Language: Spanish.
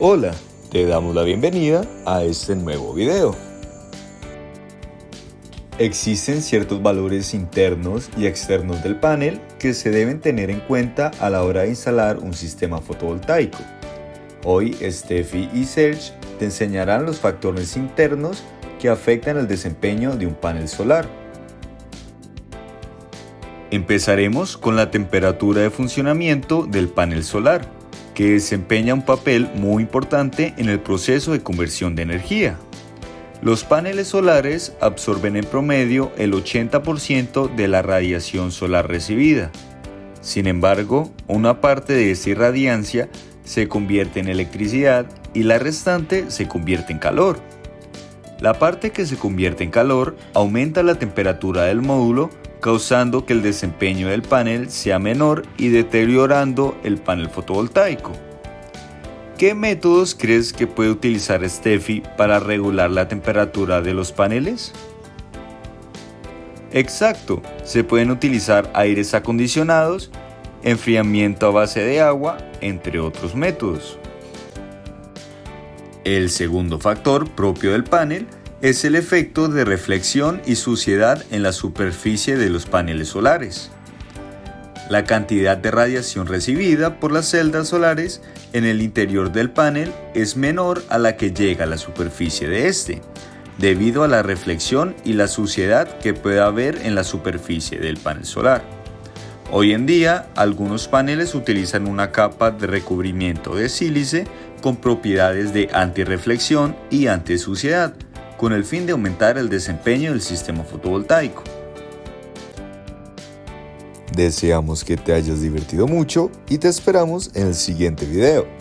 Hola, te damos la bienvenida a este nuevo video. Existen ciertos valores internos y externos del panel que se deben tener en cuenta a la hora de instalar un sistema fotovoltaico. Hoy Steffi y Serge te enseñarán los factores internos que afectan el desempeño de un panel solar. Empezaremos con la temperatura de funcionamiento del panel solar que desempeña un papel muy importante en el proceso de conversión de energía. Los paneles solares absorben en promedio el 80% de la radiación solar recibida. Sin embargo, una parte de esa irradiancia se convierte en electricidad y la restante se convierte en calor. La parte que se convierte en calor aumenta la temperatura del módulo causando que el desempeño del panel sea menor y deteriorando el panel fotovoltaico. ¿Qué métodos crees que puede utilizar Steffi para regular la temperatura de los paneles? Exacto, se pueden utilizar aires acondicionados, enfriamiento a base de agua, entre otros métodos. El segundo factor propio del panel es el efecto de reflexión y suciedad en la superficie de los paneles solares. La cantidad de radiación recibida por las celdas solares en el interior del panel es menor a la que llega a la superficie de este, debido a la reflexión y la suciedad que puede haber en la superficie del panel solar. Hoy en día, algunos paneles utilizan una capa de recubrimiento de sílice con propiedades de antirreflexión y antisuciedad, con el fin de aumentar el desempeño del sistema fotovoltaico. Deseamos que te hayas divertido mucho y te esperamos en el siguiente video.